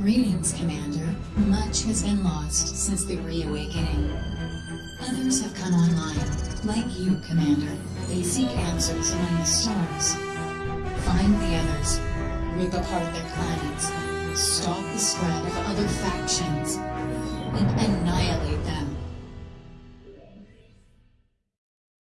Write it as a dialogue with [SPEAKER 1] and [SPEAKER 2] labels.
[SPEAKER 1] Greetings, Commander. Much has been lost since the reawakening. Others have come online, like you, Commander. They seek answers among the stars. Find the others, rip apart their clans, stop the spread of other factions,